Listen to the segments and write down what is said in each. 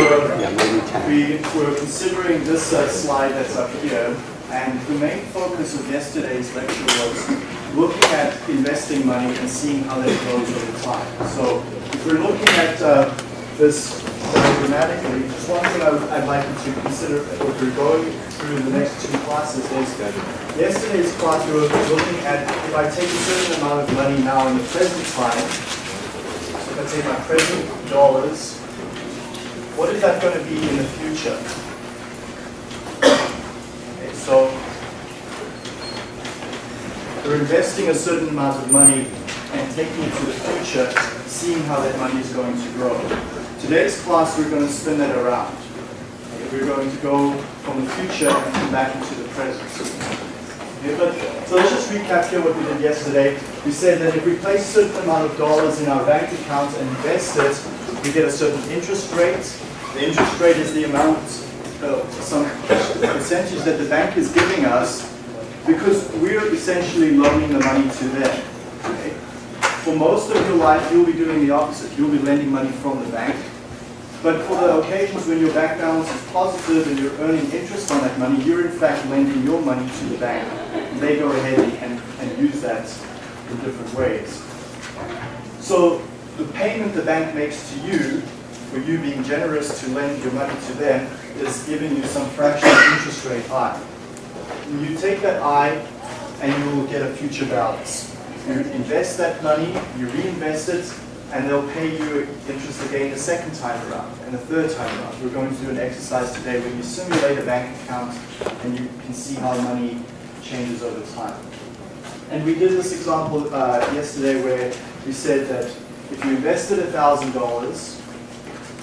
were, we were considering this uh, slide that's up here, and the main focus of yesterday's lecture was looking at investing money and seeing how that grows over time. So if we're looking at uh, this diagrammatically, just one thing I would, I'd like you to consider if we're going through the next two classes is yesterday's class we were looking at if I take a certain amount of money now in the present time, so if I take my present dollars, what is that going to be in the future? Okay, so we're investing a certain amount of money and taking it to the future, seeing how that money is going to grow. Today's class, we're going to spin that around. We're going to go from the future and come back into the present. But, so let's just recap here what we did yesterday. We said that if we place a certain amount of dollars in our bank account and invest it, we get a certain interest rate. The interest rate is the amount, uh, some percentage that the bank is giving us because we're essentially loaning the money to them. Okay? For most of your life, you'll be doing the opposite. You'll be lending money from the bank. But for the occasions when your bank balance is positive and you're earning interest on that money, you're in fact lending your money to the bank. And they go ahead and, and use that in different ways. So the payment the bank makes to you, for you being generous to lend your money to them, is giving you some fraction of interest rate I. You take that I and you will get a future balance. You invest that money, you reinvest it, and they'll pay you interest again the second time around and the third time around. We're going to do an exercise today where you simulate a bank account and you can see how money changes over time. And we did this example uh, yesterday where we said that if you invested $1,000,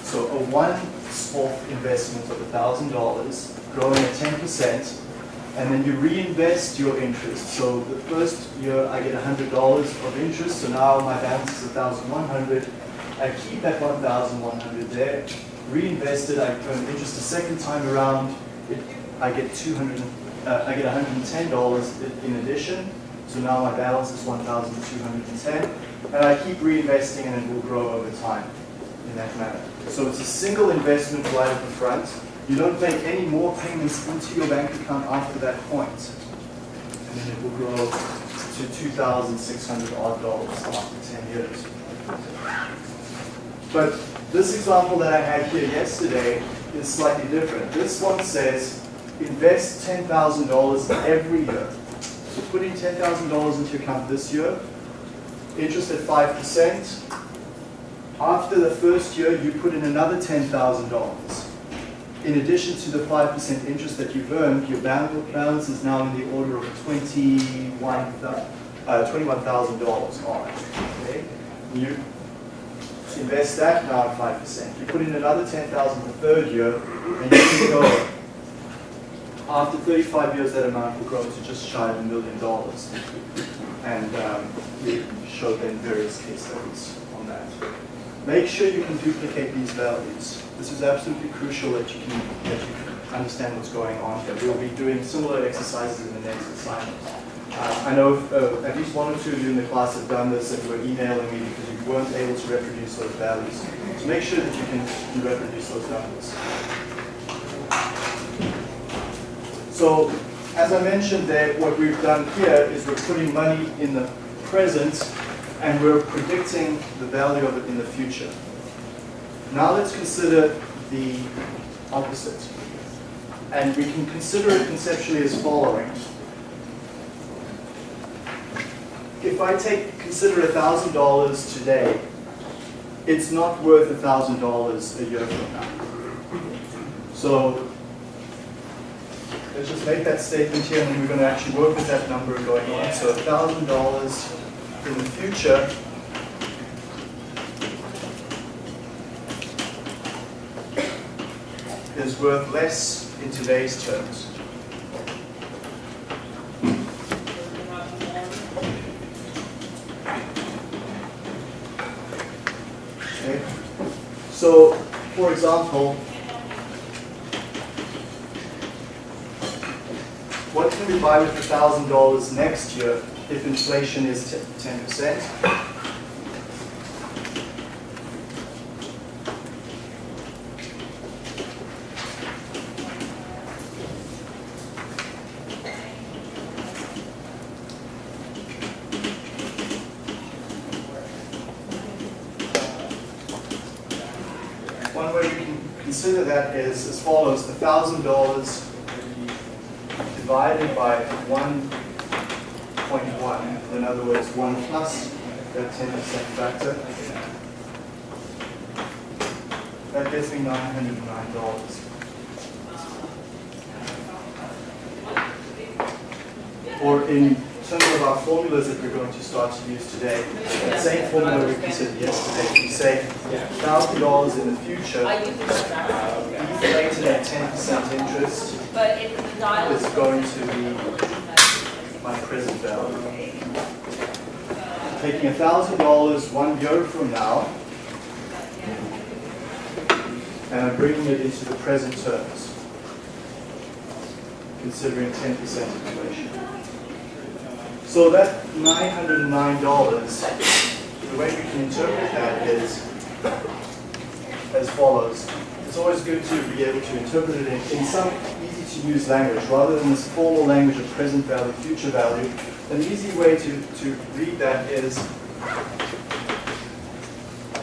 so a one-off investment of $1,000 growing at 10%, and then you reinvest your interest. So the first year I get $100 of interest, so now my balance is 1,100. I keep that 1,100 there, reinvest it, I earn interest the second time around, it, I get 200, uh, I get $110 in addition, so now my balance is 1,210, and I keep reinvesting and it will grow over time in that manner. So it's a single investment right at the front, you don't make any more payments into your bank account after that point. And then it will grow to 2,600 odd dollars after 10 years. But this example that I had here yesterday is slightly different. This one says invest $10,000 every year. So put in $10,000 into your account this year, interest at 5%. After the first year, you put in another $10,000 in addition to the 5% interest that you've earned, your balance is now in the order of $21,000 uh, $21, on Okay? You invest that now at 5%. You put in another 10000 the third year, and you keep going. After 35 years, that amount will grow to just shy of a million dollars. And um, we showed then various case studies on that. Make sure you can duplicate these values. This is absolutely crucial that you can, that you can understand what's going on here. We'll be doing similar exercises in the next assignment. Uh, I know uh, at least one or two of you in the class have done this and you were emailing me because you weren't able to reproduce those values. So make sure that you can, can reproduce those numbers. So as I mentioned there, what we've done here is we're putting money in the present and we're predicting the value of it in the future. Now let's consider the opposite. And we can consider it conceptually as following. If I take consider $1,000 today, it's not worth $1,000 a year from now. So let's just make that statement here and we're going to actually work with that number going on. So $1,000 in the future is worth less in today's terms. Okay. So, for example, what can we buy with $1,000 next year if inflation is 10%. One way you can consider that is as follows, $1,000 divided by one other words, 1 plus that 10% factor. That gets me $909. Or in terms of our formulas that we're going to start to use today, that same formula we considered yesterday, we say $1,000 in the future, inflated at 10% interest, But if the dial is going to be my present value. Taking $1,000 one year from now, and I'm bringing it into the present terms, considering 10% inflation. So that $909, the way we can interpret that is as follows. It's always good to be able to interpret it in, in some easy-to-use language, rather than this formal language of present value, future value. An easy way to, to read that is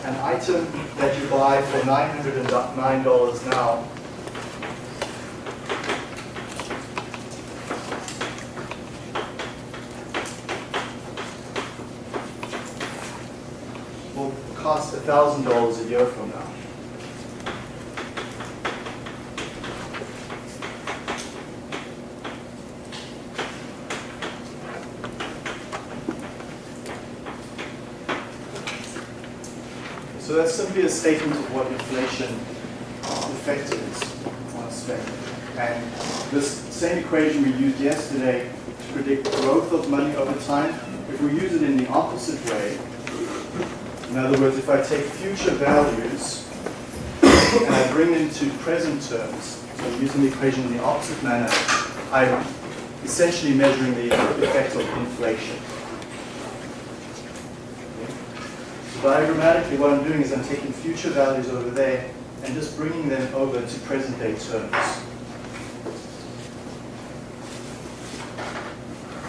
an item that you buy for $909 now will cost $1,000 a year from now. So that's simply a statement of what inflation uh, effect is on spending. And this same equation we used yesterday to predict growth of money over time, if we use it in the opposite way, in other words, if I take future values and I bring them to present terms, so using the equation in the opposite manner, I'm essentially measuring the effect of inflation. So diagrammatically, what I'm doing is I'm taking future values over there and just bringing them over to present day terms.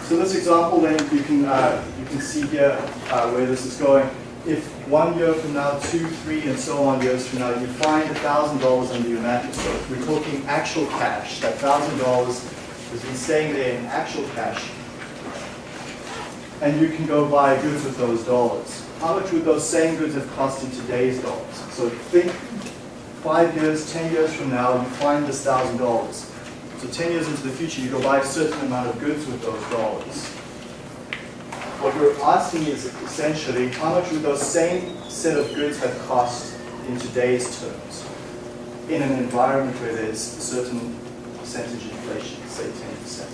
So this example then, you can, uh, you can see here uh, where this is going. If one year from now, two, three, and so on years from now, you find $1,000 under your mattress, so we're talking actual cash, that $1,000 has been staying there in actual cash, and you can go buy goods with those dollars. How much would those same goods have cost in today's dollars? So think five years, 10 years from now, you find this $1,000. So 10 years into the future, you go buy a certain amount of goods with those dollars. What we're asking is essentially, how much would those same set of goods have cost in today's terms in an environment where there's a certain percentage inflation, say 10%.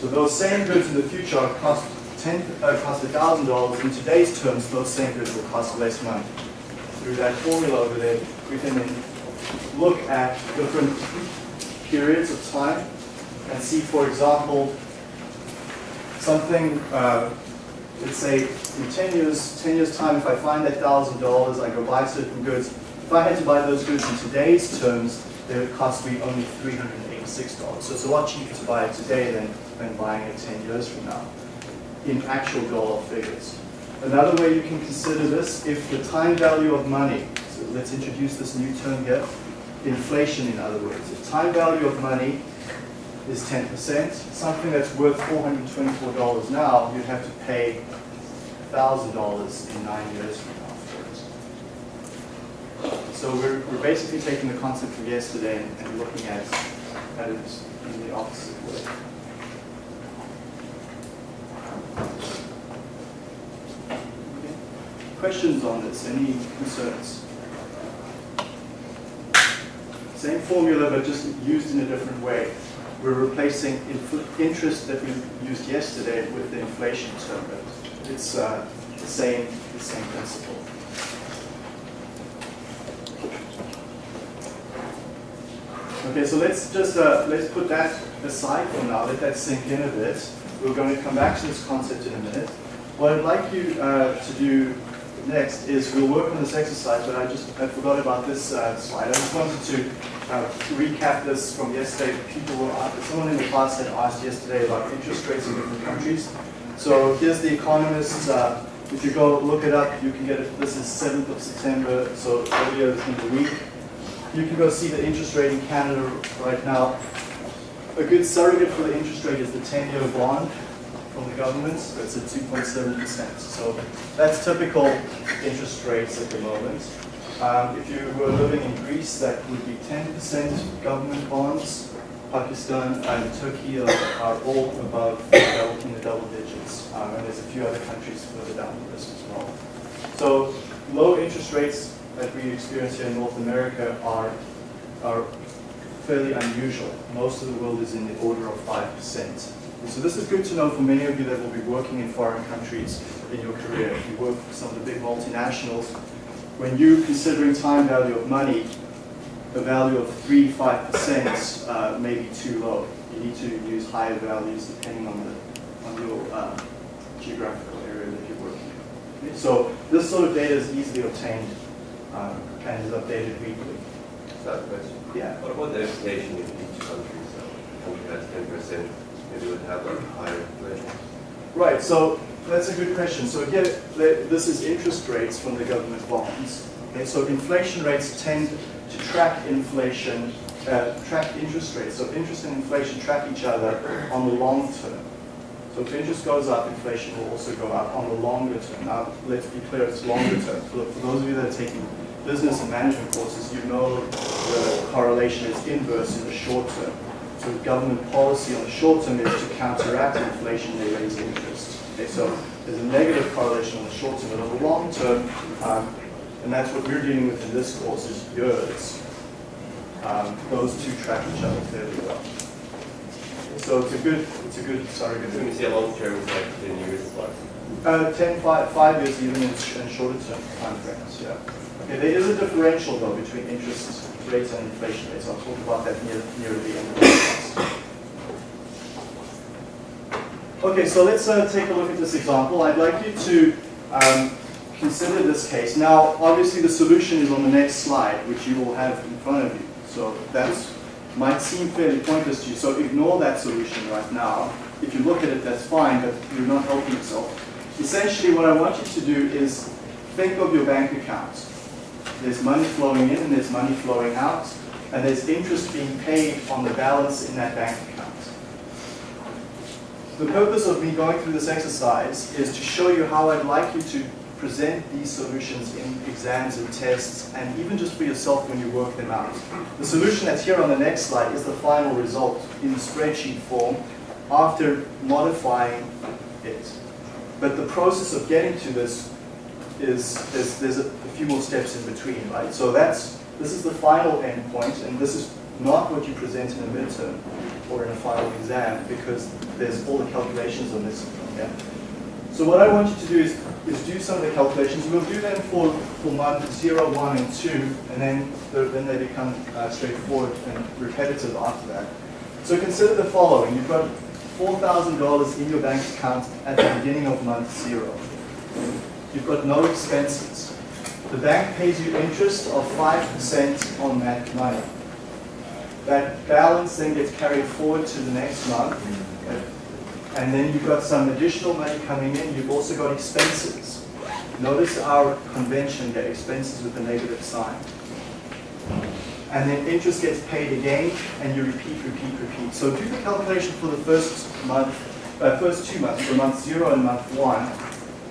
So those same goods in the future are cost ten uh, cost thousand dollars. In today's terms, those same goods will cost less money. Through that formula over there, we can then look at different periods of time and see, for example, something. Uh, let's say in 10 years, 10 years time, if I find that thousand dollars, I go buy certain goods. If I had to buy those goods in today's terms, they would cost me only $386. So it's a lot cheaper to buy it today than, than buying it 10 years from now in actual dollar figures. Another way you can consider this, if the time value of money, so let's introduce this new term here, inflation in other words. If time value of money is 10%, something that's worth $424 now, you'd have to pay $1,000 in nine years from now. So we're, we're basically taking the concept from yesterday and, and looking at, at it in the opposite way. Questions on this? Any concerns? Same formula, but just used in a different way. We're replacing interest that we used yesterday with the inflation term, but it's uh, the same, the same principle. Okay, so let's just uh, let's put that aside for now. Let that sink in a bit. We're going to come back to this concept in a minute. What I'd like you uh, to do next is we'll work on this exercise, but I just I forgot about this uh, slide. I just wanted to uh, recap this from yesterday. People were someone in the class had asked yesterday about interest rates in different countries. So here's the Economist. uh, If you go look it up, you can get it, this is 7th of September, so earlier in the week. You can go see the interest rate in Canada right now. A good surrogate for the interest rate is the 10-year bond from the government. It's at 2.7%. So that's typical interest rates at the moment. Um, if you were living in Greece, that would be 10% government bonds. Pakistan and Turkey are, are all above in the double digits. Um, and there's a few other countries further down the list as well. So low interest rates that we experience here in North America are, are fairly unusual. Most of the world is in the order of 5%. So this is good to know for many of you that will be working in foreign countries in your career. If you work for some of the big multinationals, when you're considering time value of money, a value of 3 5% uh, may be too low. You need to use higher values depending on, the, on your uh, geographical area that you're working in. So this sort of data is easily obtained um, and is updated weekly. Third question. Yeah. What about the inflation in each country? So, country has 10%, maybe would have a higher inflation. Right, so that's a good question. So again, this is interest rates from the government bonds. Okay, so inflation rates tend to track inflation, uh, track interest rates. So interest and inflation track each other on the long term. So if interest goes up, inflation will also go up on the longer term. Now, let's be clear, it's longer term. For, for those of you that are taking business and management courses, you know the correlation is inverse in the short term. So government policy on the short term is to counteract inflation, they raise interest. Okay, so there's a negative correlation on the short term, but on the long term, um, and that's what we're dealing with in this course is years. Um, those two track each other fairly well. So it's a good, it's a good Sorry, Good When you say long term, it's like 10 years plus. Uh, 10, five, five years even in, in shorter term time frames, yeah. Okay, there is a differential though between interest rates and inflation rates. I'll talk about that near, near the end of the class. Okay, so let's uh, take a look at this example. I'd like you to um, consider this case. Now, obviously the solution is on the next slide, which you will have in front of you. So that might seem fairly pointless to you, so ignore that solution right now. If you look at it, that's fine, but you're not helping yourself. Essentially, what I want you to do is think of your bank account. There's money flowing in and there's money flowing out, and there's interest being paid on the balance in that bank account. The purpose of me going through this exercise is to show you how I'd like you to present these solutions in exams and tests, and even just for yourself when you work them out. The solution that's here on the next slide is the final result in spreadsheet form after modifying it. But the process of getting to this is, is there's a, a few more steps in between, right? So that's, this is the final endpoint, and this is not what you present in a midterm or in a final exam because there's all the calculations on this. So what I want you to do is, is do some of the calculations. We'll do them for, for month 0, 1, and 2, and then, then they become uh, straightforward and repetitive after that. So consider the following. You've got $4,000 in your bank account at the beginning of month 0. You've got no expenses. The bank pays you interest of 5% on that money. That balance then gets carried forward to the next month and then you've got some additional money coming in. You've also got expenses. Notice our convention there, expenses with a negative sign. And then interest gets paid again, and you repeat, repeat, repeat. So do the calculation for the first month, uh, first two months, for month zero and month one,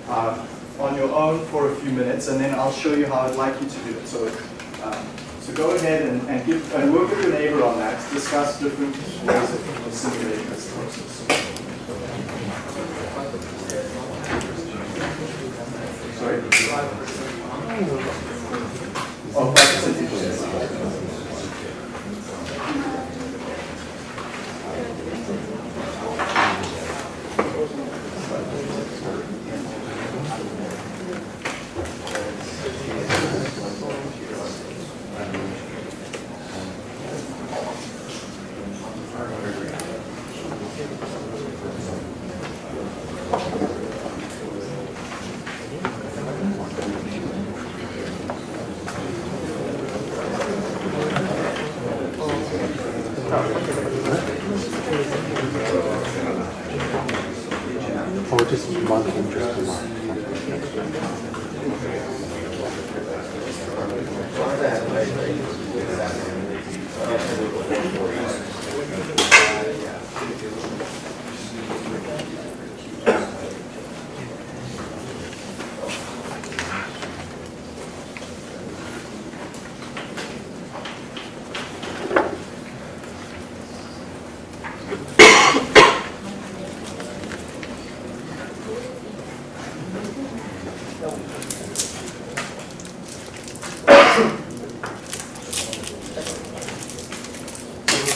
uh, on your own for a few minutes, and then I'll show you how I'd like you to do it. So, um, so go ahead and, and, give, and work with your neighbor on that. Discuss different ways of simulating this process. Sorry? Oh, 5%. Or just month interest per month.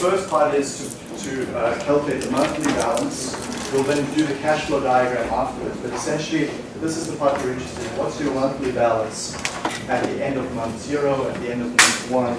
The first is to, to uh, calculate the monthly balance. We'll then do the cash flow diagram afterwards, but essentially, this is the part we're interested in. What's your monthly balance at the end of month zero, at the end of month one,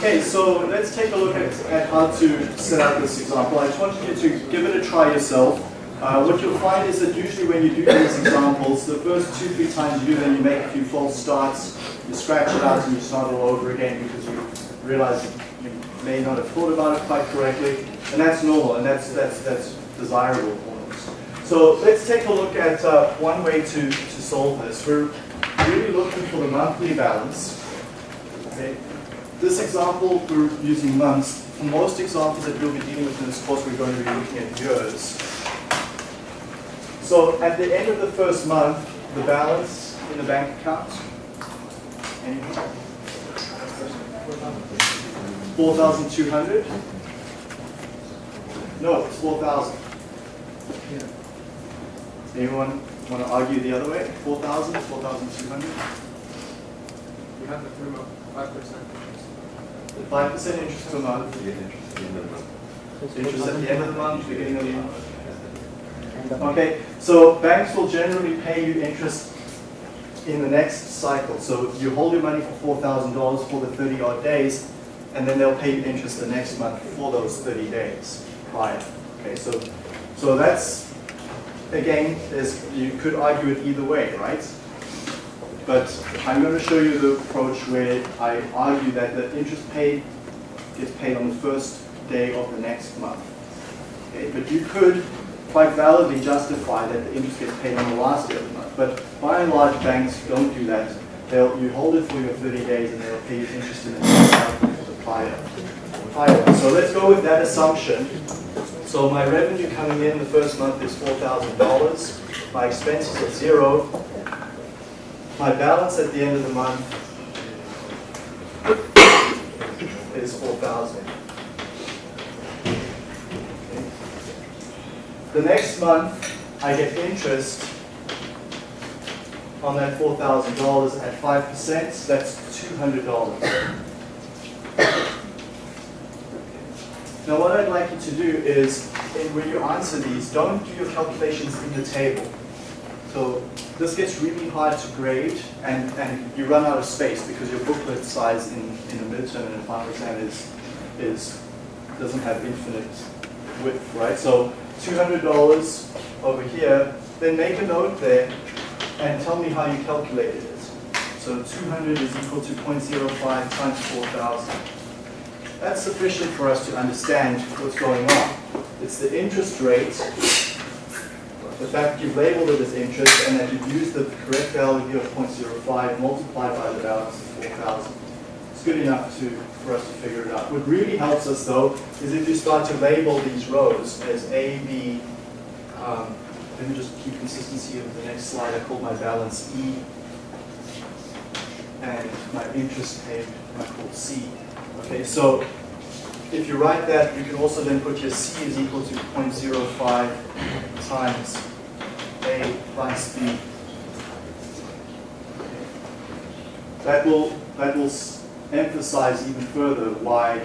Okay, so let's take a look at, at how to set up this example. I just wanted you to give it a try yourself. Uh, what you'll find is that usually when you do these examples, the first two, three times you do them, you make a few false starts, you scratch it out and you start all over again because you realize you may not have thought about it quite correctly. And that's normal and that's, that's, that's desirable for us. So let's take a look at uh, one way to, to solve this. We're really looking for the monthly balance. This example, we're using months. For most examples that we'll be dealing with in this course, we're going to be looking at years. So at the end of the first month, the balance in the bank account, anyone? 4,200? No, it's 4,000. Anyone want to argue the other way? 4,000, 4,200? We have the three five percent. Five percent interest per month. Interest at the end of the month, beginning of the month. Okay, so banks will generally pay you interest in the next cycle. So you hold your money for four thousand dollars for the thirty odd days, and then they'll pay you interest the next month for those thirty days prior. Okay, so so that's again, there's you could argue it either way, right? But I'm going to show you the approach where I argue that the interest paid gets paid on the first day of the next month. Okay, but you could quite validly justify that the interest gets paid on the last day of the month. But by and large, banks don't do that. They'll, you hold it for your 30 days and they'll pay you interest in the prior. prior. So let's go with that assumption. So my revenue coming in the first month is four thousand dollars. My expenses are zero. My balance at the end of the month is four thousand. The next month, I get interest on that four thousand dollars at five percent, that's two hundred dollars. Now what I'd like you to do is, when you answer these, don't do your calculations in the table. So this gets really hard to grade and, and you run out of space because your booklet size in, in a midterm and a final exam is, is, doesn't have infinite width, right? So $200 over here, then make a note there and tell me how you calculated it. So 200 is equal to 0.05 times 4,000. That's sufficient for us to understand what's going on. It's the interest rate, the fact that you've labeled it as interest, and that you've used the correct value here of 0.05 multiplied by the balance of 4,000. It's good enough to, for us to figure it out. What really helps us though is if you start to label these rows as A, B, um, let me just keep consistency of the next slide. I call my balance E, and my interest paid I call C. Okay, so if you write that, you can also then put your C is equal to 0.05 times A plus B. That will, that will emphasize even further why,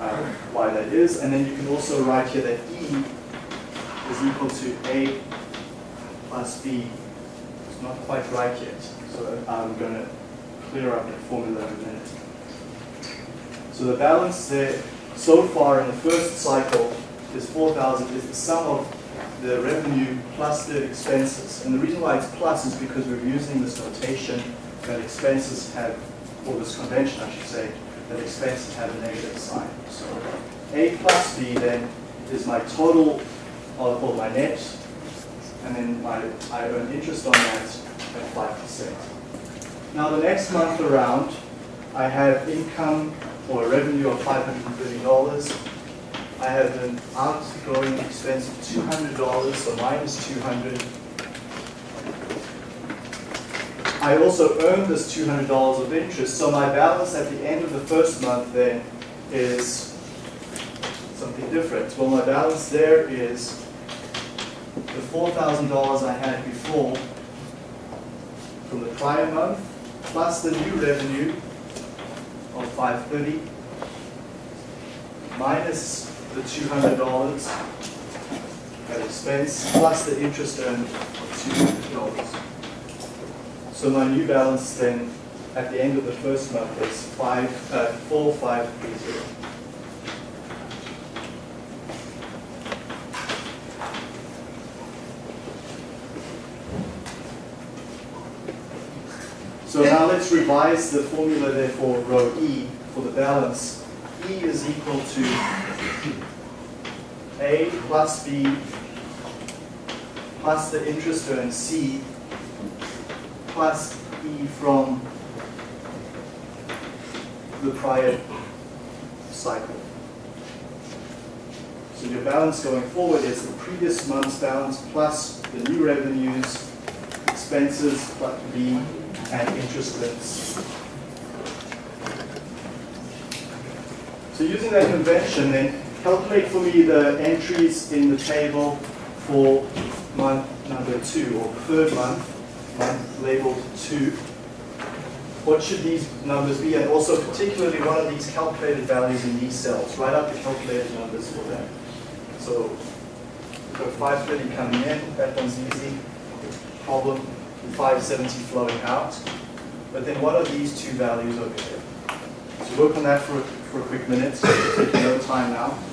uh, why that is. And then you can also write here that E is equal to A plus B. It's not quite right yet, so I'm going to clear up that formula in a minute. So the balance there so far in the first cycle is 4,000 is the sum of the revenue plus the expenses. And the reason why it's plus is because we're using this notation that expenses have, or this convention I should say, that expenses have a negative sign. So A plus B then is my total, or or my net, and then my, I earn interest on that at 5%. Now the next month around, I have income or revenue of $530. I have an outgoing expense of $200, so minus 200. I also earned this $200 of interest, so my balance at the end of the first month then is something different. Well, my balance there is the $4,000 I had before from the prior month, plus the new revenue of 530 minus the $200 at expense plus the interest earned of $200. So my new balance then at the end of the first month is five, uh, 4530. So now let's revise the formula there for row E for the balance. E is equal to A plus B plus the interest earned C plus E from the prior cycle. So your balance going forward is the previous month's balance plus the new revenues, expenses plus B, and interest rates. So using that convention, then calculate for me the entries in the table for month number two, or third month, month labeled two. What should these numbers be? And also particularly what are these calculated values in these cells? Write out the calculated numbers for them. So, so 530 coming in, that one's easy. Problem, 570 flowing out. But then what are these two values over here? So work on that for, for a quick minute, taking no time now.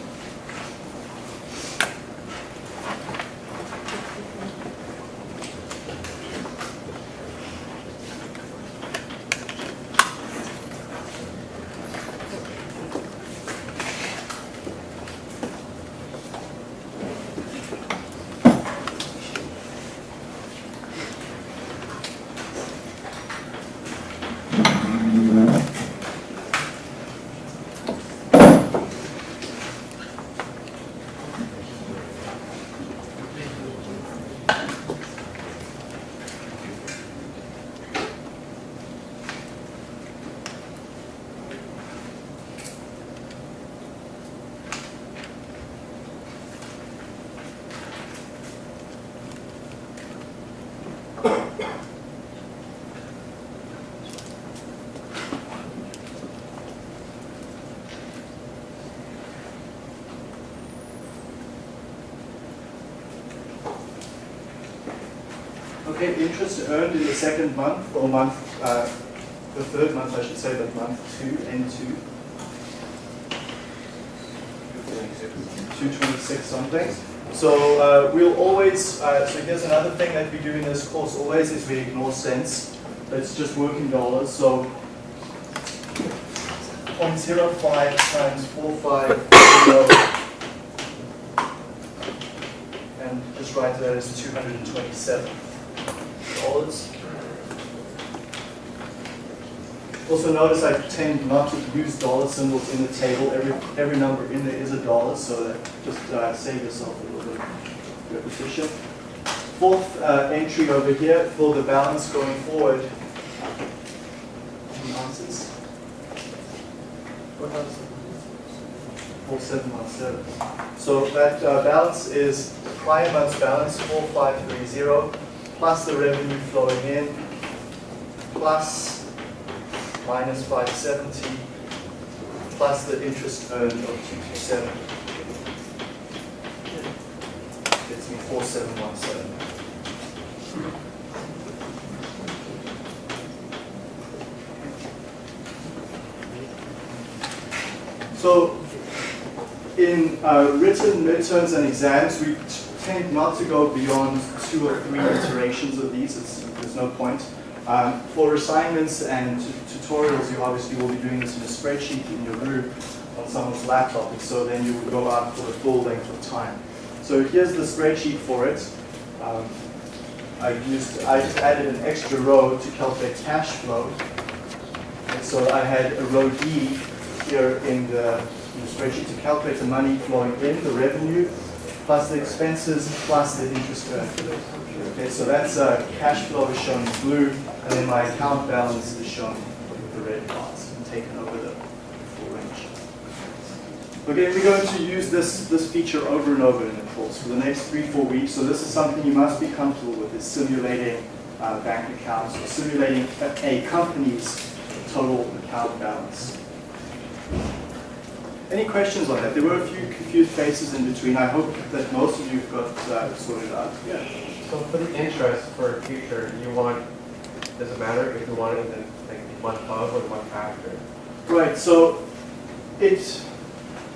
Interest earned in the second month, or month, uh, the third month, I should say, but month two, N2, 226 something. So uh, we'll always, uh, so here's another thing that we do in this course always is we ignore cents. It's just working dollars. So 0.05 times 450 and just write that as 227 dollars. Also notice I tend not to use dollar symbols in the table. Every, every number in there is a dollar, so that just uh, save yourself a little bit of repetition. Fourth uh, entry over here for the balance going forward. Any answers? What else? 4717. So that uh, balance is the prior month's balance, 4530, plus the revenue flowing in, plus minus 570, plus the interest earned of 227. Gets me 4717. So in uh, written midterms and exams, we tend not to go beyond two or three iterations of these. It's, there's no point. Um, for assignments and tutorials, you obviously will be doing this in a spreadsheet in your room on someone's laptop, and so then you would go out for the full length of time. So here's the spreadsheet for it. Um, I used, I just added an extra row to calculate cash flow. And so I had a row D here in the, in the spreadsheet to calculate the money flowing in, the revenue, plus the expenses, plus the interest earned. Okay, so that's uh, cash flow is shown in blue, and then my account balance is shown with the red bars and taken over the full range. Okay, we're going to use this, this feature over and over in the course for the next three, four weeks. So this is something you must be comfortable with, is simulating uh, bank accounts, or simulating a, a company's total account balance. Any questions on that? There were a few confused faces in between. I hope that most of you have got uh, sorted out. Yeah. So for the interest for a future, you want, does it matter if you want it in like month of or one after? Right, so it,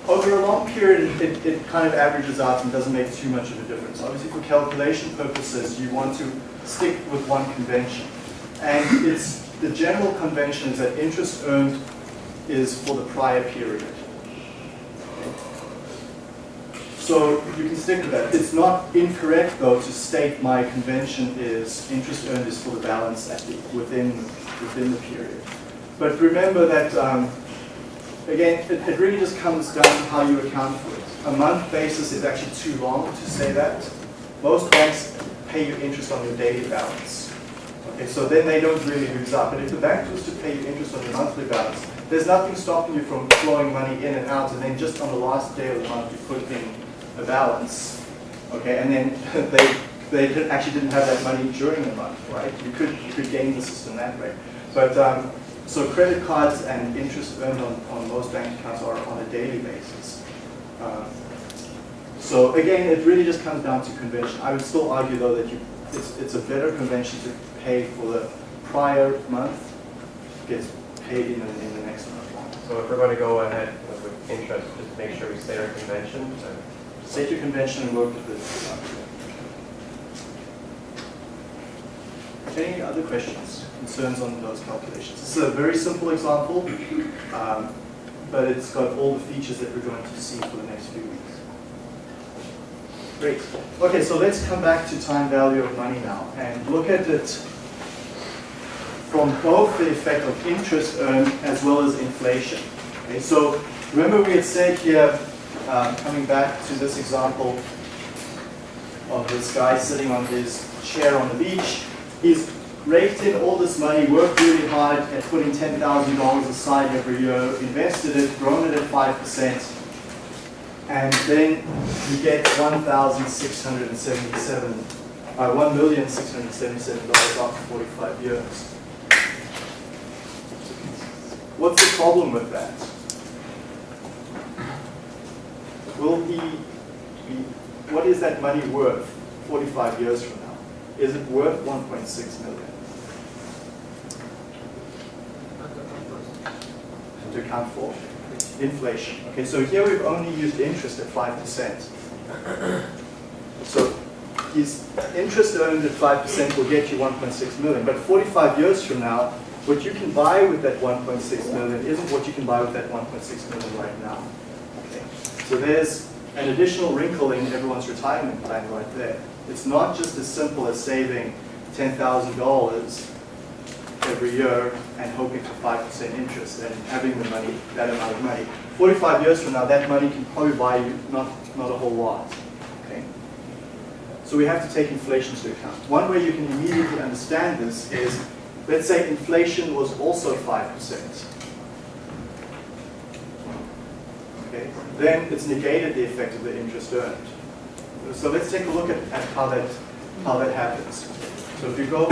over a long period, it, it kind of averages out and doesn't make too much of a difference. Obviously, for calculation purposes, you want to stick with one convention. And it's, the general convention is that interest earned is for the prior period. So you can stick with that. It's not incorrect, though, to state my convention is interest earned is for the balance at the, within, within the period. But remember that, um, again, it, it really just comes down to how you account for it. A month basis is actually too long to say that. Most banks pay you interest on your daily balance. Okay, so then they don't really lose out. But if the bank was to pay you interest on your monthly balance, there's nothing stopping you from flowing money in and out, and then just on the last day of the month you put in a balance. Okay, and then they they actually didn't have that money during the month, right? You could you could game the system that way. But um, so credit cards and interest earned on, on most bank accounts are on a daily basis. Um, so again, it really just comes down to convention. I would still argue though that you, it's, it's a better convention to pay for the prior month, gets paid in the, in the next month. So if we're going to go ahead with interest, just make sure we state our convention. uh, Your convention and work with it. Any other questions, concerns on those calculations? This is a very simple example, um, but it's got all the features that we're going to see for the next few weeks. Great. Okay, so let's come back to time value of money now and look at it from both the effect of interest earned as well as inflation. Okay, so remember we had said here, um, coming back to this example of this guy sitting on his chair on the beach, he's raked in all this money, worked really hard at putting $10,000 aside every year, invested it, grown it at 5%, and then you get 1,677 uh, one million six hundred seventy-seven dollars after forty-five years. What's the problem with that? Will he be, what is that money worth forty-five years from now? Is it worth one point six million? To account for inflation. Okay, so here we've only used interest at five percent. So his interest earned at five percent will get you one point six million, but forty-five years from now, what you can buy with that one point six million isn't what you can buy with that one point six million right now. So there's an additional wrinkle in everyone's retirement plan right there. It's not just as simple as saving $10,000 every year and hoping for 5% interest and having the money, that amount of money. 45 years from now, that money can probably buy you not, not a whole lot. Okay? So we have to take inflation into account. One way you can immediately understand this is, let's say inflation was also 5%. Okay? Then it's negated the effect of the interest earned. So let's take a look at, at how that how that happens. So if you go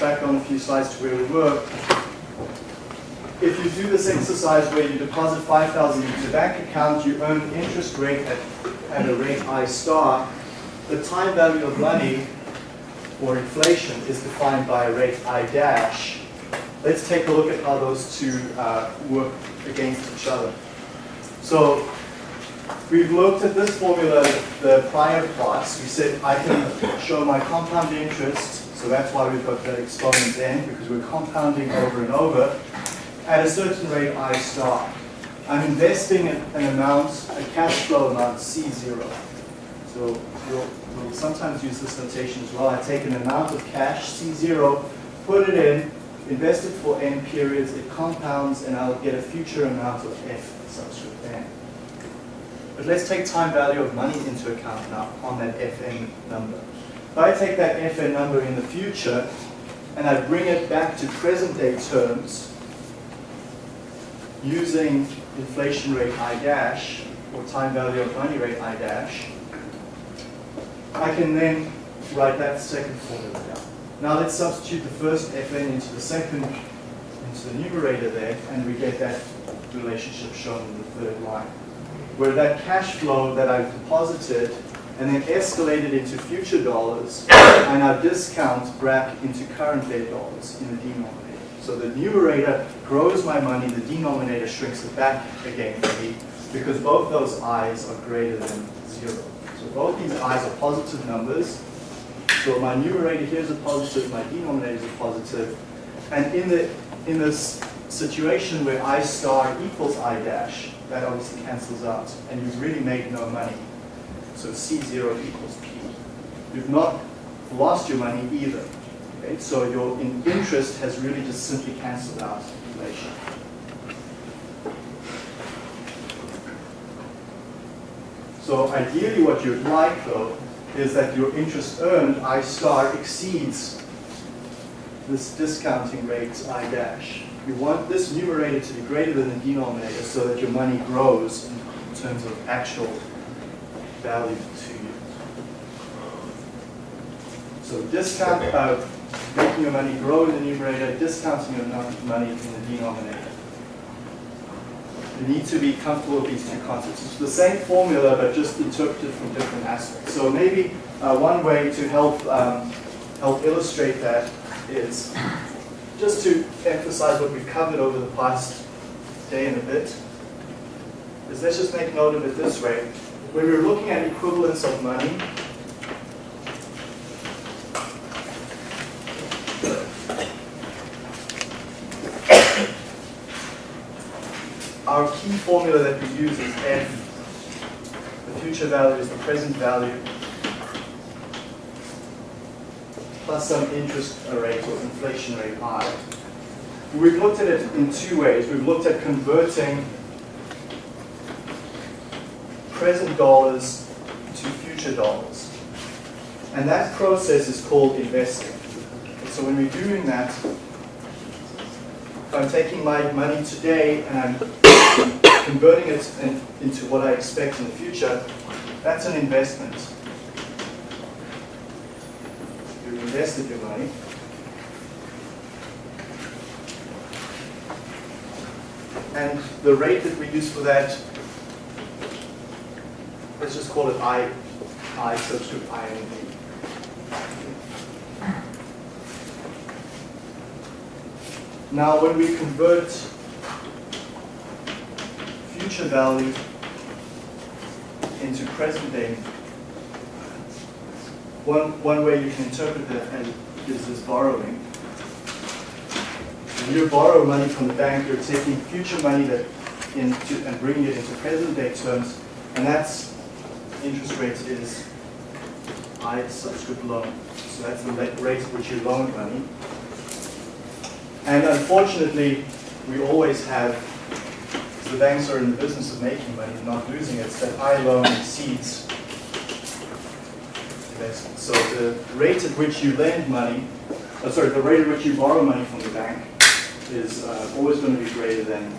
back on a few slides to where we were, if you do this exercise where you deposit 5,000 into bank account, you earn interest rate at, at a rate I star, the time value of money or inflation is defined by a rate I dash. Let's take a look at how those two uh, work against each other. So we've looked at this formula the prior plots. We said I can show my compound interest so that's why we've got that exponent n, because we're compounding over and over at a certain rate I star. I'm investing an amount, a cash flow amount C0. So we'll, we'll sometimes use this notation as well. I take an amount of cash, C0, put it in, invest it for n periods, it compounds, and I'll get a future amount of f subscript. But let's take time value of money into account now on that fn number. If I take that FN number in the future and I bring it back to present day terms using inflation rate I dash or time value of money rate I dash, I can then write that second formula down. Now let's substitute the first FN into the second, into the numerator there, and we get that relationship shown in the third line. Where that cash flow that I've deposited and then escalated into future dollars, I now discount back into current day dollars in the denominator. So the numerator grows my money, the denominator shrinks it back again for me, because both those i's are greater than zero. So both these i's are positive numbers. So my numerator here is a positive, my denominator is a positive. And in the in this situation where i star equals i dash, that obviously cancels out, and you've really made no money. So C0 equals P. You've not lost your money either. Okay? So your in interest has really just simply cancelled out inflation. So ideally what you'd like though is that your interest earned I star exceeds this discounting rate I dash. You want this numerator to be greater than the denominator so that your money grows in terms of actual value to you. So discount, uh, making your money grow in the numerator, discounting your money in the denominator. You need to be comfortable with these two concepts. It's the same formula, but just interpreted from different aspects. So maybe uh, one way to help um, help illustrate that is just to emphasize what we've covered over the past day and a bit. Is let's just make note of it this way. When we're looking at equivalence of money, our key formula that we use is F. The future value is the present value plus some interest rate or inflation rate I. We've looked at it in two ways. We've looked at converting present dollars to future dollars. And that process is called investing. So when we're doing that, if I'm taking my money today and I'm converting it in, into what I expect in the future, that's an investment. Invested your money. And the rate that we use for that, let's just call it I, I subscript I and B. Now, when we convert future value into present day, one, one way you can interpret that and is as borrowing. When you borrow money from the bank, you're taking future money that into, and bringing it into present day terms, and that's interest rate is I subscript loan. So that's the rate at which you loan money. And unfortunately, we always have, the banks are in the business of making money, not losing it, so that I loan exceeds investment. So the rate at which you lend money, oh, sorry, the rate at which you borrow money from the bank is uh, always going to be greater than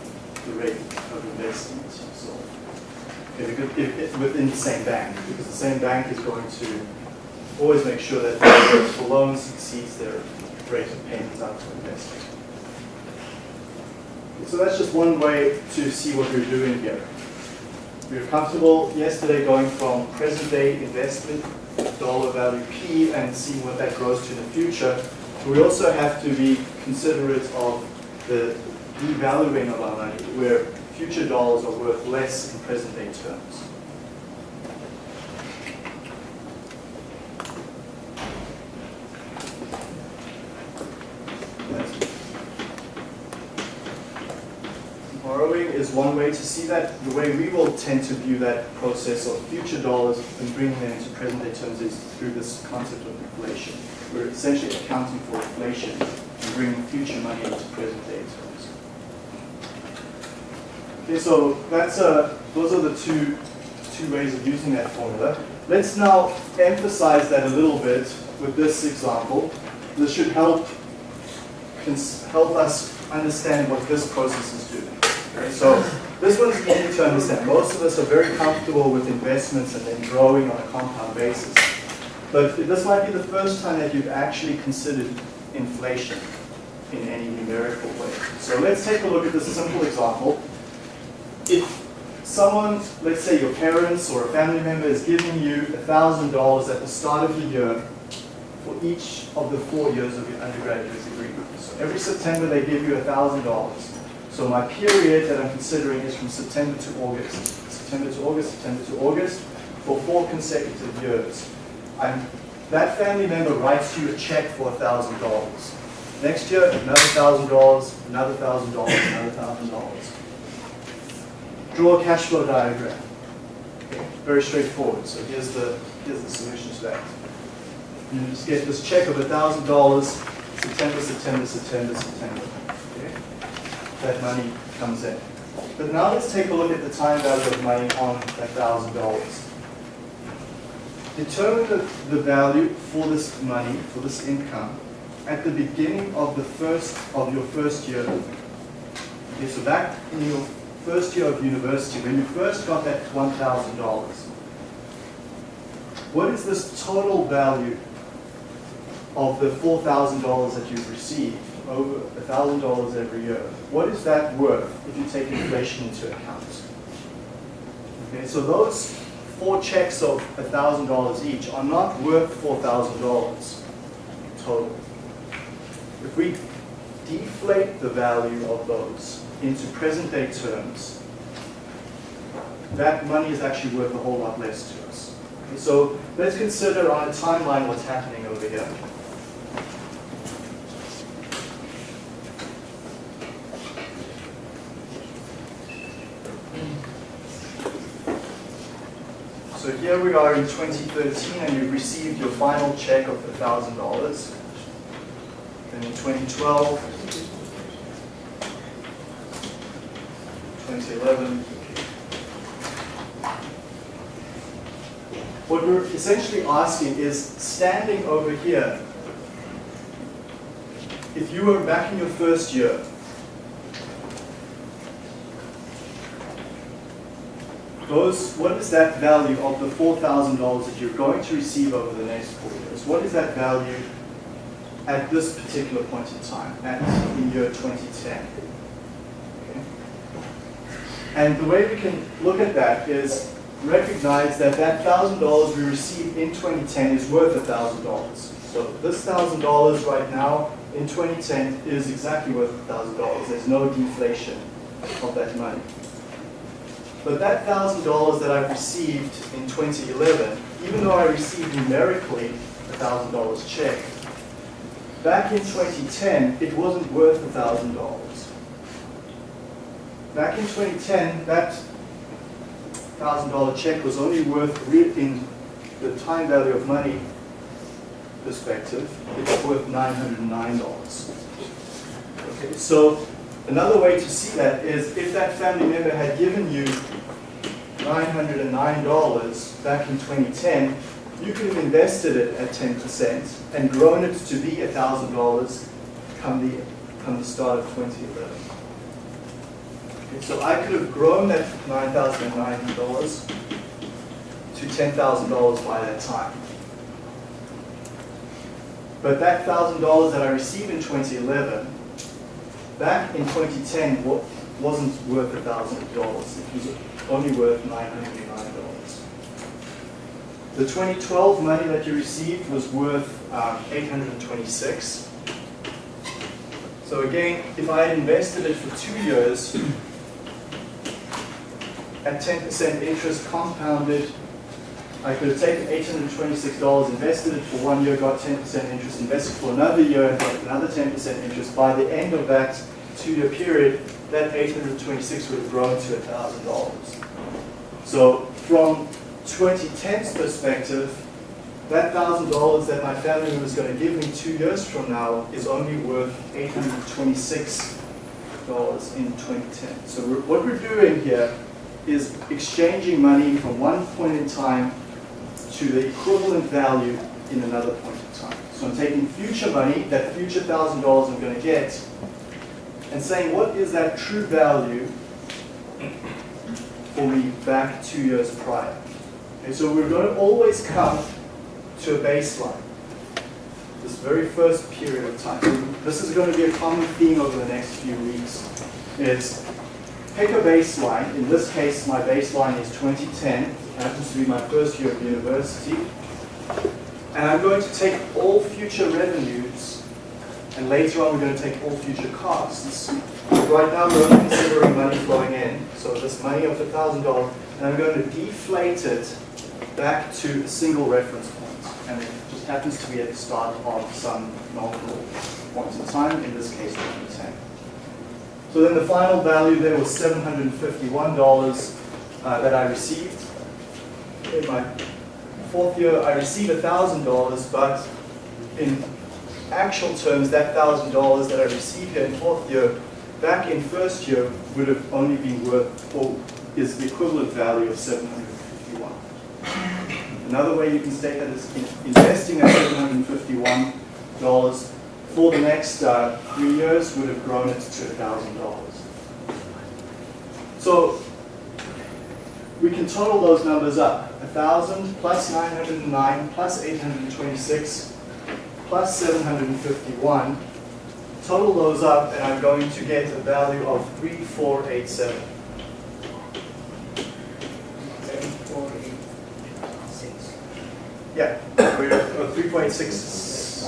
the rate of investment. So if, it- if, if within the same bank, because the same bank is going to always make sure that the loans exceeds their rate of payments out to investors. So that's just one way to see what we're doing here. We were comfortable yesterday going from present day investment, dollar value P, and seeing what that grows to in the future. We also have to be considerate of the devaluing of our money, where future dollars are worth less in present day terms. That's- Borrowing is one way to see that. The way we will tend to view that process of future dollars and bringing them into present day terms is through this concept of inflation. We're essentially accounting for inflation and bringing future money into present day terms. Okay, so that's uh, those are the two two ways of using that formula. Let's now emphasize that a little bit with this example. This should help help us understand what this process is doing. So this one's easy to understand. Most of us are very comfortable with investments and then growing on a compound basis. But this might be the first time that you've actually considered inflation in any numerical way. So let's take a look at this simple example. If someone, let's say your parents or a family member is giving you $1,000 at the start of the year for each of the four years of your undergraduate degree. So every September they give you $1,000. So my period that I'm considering is from September to August. September to August, September to August, for four consecutive years. I'm, that family member writes you a check for $1,000. Next year, another $1,000, another $1,000, another $1,000. Draw a cash flow diagram. Very straightforward. So here's the, here's the solution to that. You just get this check of $1,000, September, September, September, September. That money comes in. But now let's take a look at the time value of money on that $1,000. Determine the, the value for this money, for this income, at the beginning of the first, of your first year. Okay, so back in your first year of university, when you first got that $1,000, what is this total value of the $4,000 that you've received, over $1,000 every year? What is that worth if you take inflation into account? Okay, so those four checks of $1,000 each are not worth $4,000 total. If we deflate the value of those into present day terms, that money is actually worth a whole lot less to us. Okay, so let's consider on a timeline what's happening over here. So here we are in 2013 and you've received your final check of $1,000. Then in 2012, 2011. What we're essentially asking is standing over here, if you were back in your first year, those, what is that value of the $4,000 that you're going to receive over the next four years? What is that value at this particular point in time, at in year 2010. Okay? And the way we can look at that is recognize that that thousand dollars we received in 2010 is worth a thousand dollars. So this thousand dollars right now in 2010 is exactly worth a thousand dollars. There's no deflation of that money. But that thousand dollars that I've received in 2011, even though I received numerically a thousand dollars check, back in 2010 it wasn't worth a thousand dollars. Back in 2010, that thousand dollar check was only worth, in the time value of money perspective, it's worth nine hundred and nine dollars. Okay, so another way to see that is if that family member had given you nine hundred and nine dollars back in twenty ten, you could have invested it at ten percent and grown it to be a thousand dollars come the, come the start of twenty eleven. Okay, So I could have grown that nine thousand and ninety dollars to ten thousand dollars by that time. But that thousand dollars that I received in twenty eleven, back in twenty ten, what wasn't worth a thousand dollars. It was only worth nine hundred and nine dollars. The twenty twelve money that you received was worth um, hundred and twenty-six. So again, if I had invested it for two years, at 10% interest compounded, I could have taken $826, invested it for one year, got 10% interest, invested for another year, and got another 10% interest. By the end of that two-year period, that 826 would have grown to $1,000. So from 2010's perspective, that thousand dollars that my family was going to give me two years from now is only worth eight hundred twenty-six dollars in 2010. So we're, what we're doing here is exchanging money from one point in time to the equivalent value in another point in time. So I'm taking future money, that future thousand dollars I'm going to get, and saying what is that true value for me back two years prior. Okay, so we're going to always come to a baseline. This very first period of time. This is going to be a common theme over the next few weeks. Is pick a baseline. In this case, my baseline is 2010. Happens to be my first year of university. And I'm going to take all future revenues, and later on we're going to take all future costs. Right now we're only considering money flowing in, so this money of $1,000, and I'm going to deflate it back to a single reference point and it just happens to be at the start of some multiple points in time, in this case 2010. So then the final value there was $751 uh, that I received. In my fourth year, I received $1,000, but in actual terms, that $1,000 that I received here in fourth year, back in first year, would have only been worth, or is the equivalent value of 751. Another way you can state that is investing at $751 for the next uh, three years would have grown it to $1,000. So we can total those numbers up. 1,000 plus 909 plus 826 plus 751. Total those up and I'm going to get a value of 3487. Seven, four, eight, six. Yeah, we're uh, 3.6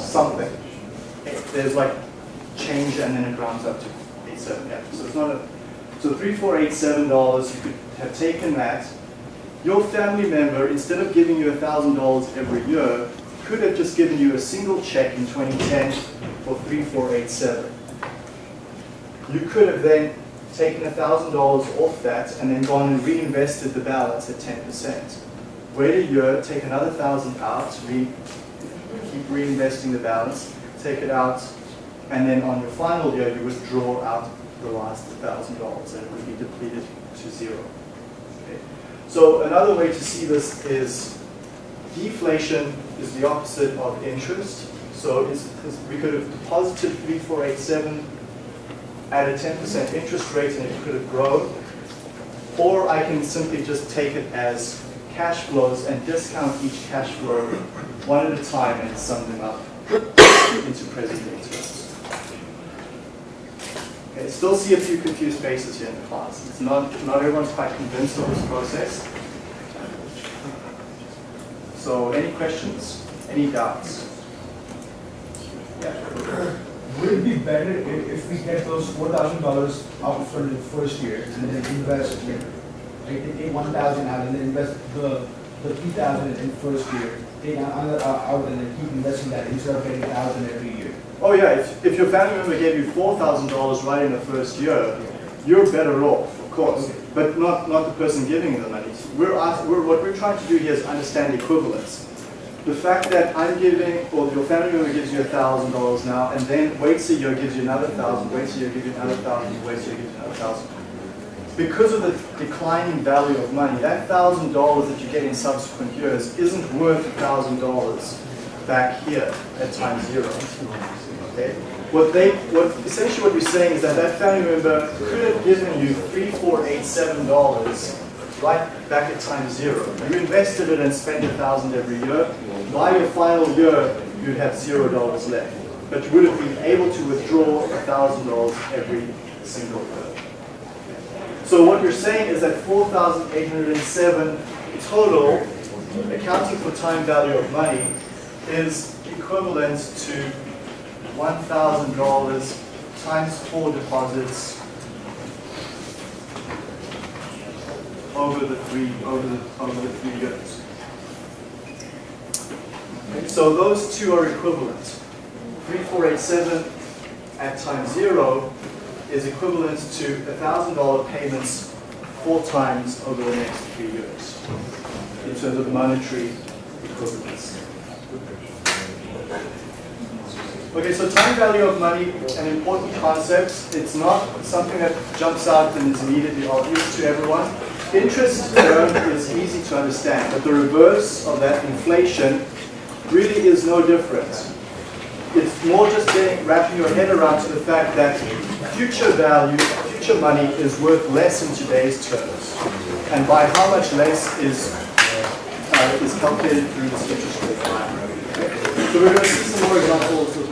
something. There's like change and then it rounds up to 87, yeah. So it's not a, so $3,487, you could have taken that. Your family member, instead of giving you $1,000 every year, could have just given you a single check in 2010 for 3487. You could have then taken $1,000 off that and then gone and reinvested the balance at 10%. Wait a year, take another thousand out, re, keep reinvesting the balance, take it out, and then on your final year, you withdraw out the last thousand dollars, and it would be depleted to zero. Okay. So another way to see this is deflation is the opposite of interest. So it's, it's- we could have deposited 3487 at a 10% interest rate and it could have grown. Or I can simply just take it as cash flows and discount each cash flow one at a time and sum them up. into present day. Okay, still see a few confused faces here in the class. It's not, not everyone's quite convinced of this process. So any questions, any doubts? Yeah. Would it be better if, if we get those four thousand dollars out for the first year and then invest, like, like take one thousand out and then invest the, the three thousand in first year, take another uh, out and then keep investing that instead of getting thousand every year? Oh yeah, if, if your family member gave you four thousand dollars right in the first year, you're better off, of course, but not, not the person giving you the money. We're, we're what we're trying to do here is understand equivalence. The fact that I'm giving, or your family member gives you a thousand dollars now, and then waits a year, gives you another thousand, waits a year, gives you another thousand, waits a year, gives you another thousand. Because of the declining value of money, that thousand dollars that you get in subsequent years isn't worth a thousand dollars back here at time zero. Okay? What they, what essentially what we're saying is that that family member could have given you three, four, eight, seven dollars right back at time zero. You invested it and spent a thousand every year. By your final year, you'd have zero dollars left. But you would have been able to withdraw a thousand dollars every single year. So what you're saying is that 4,807 total, accounting for time value of money, is equivalent to $1,000 times four deposits over the three over the over the three years. Okay, so those two are equivalent. 3487 at time zero is equivalent to $1,000 payments four times over the next three years in terms of monetary equivalence. Okay, so time value of money, an important concept. It's not something that jumps out and is immediately obvious to everyone. Interest earned is easy to understand, but the reverse of that inflation really is no different. It's more just getting, wrapping your head around to the fact that future value, future money is worth less in today's terms. And by how much less is, uh, is calculated through this interest rate. So we're going to see some more examples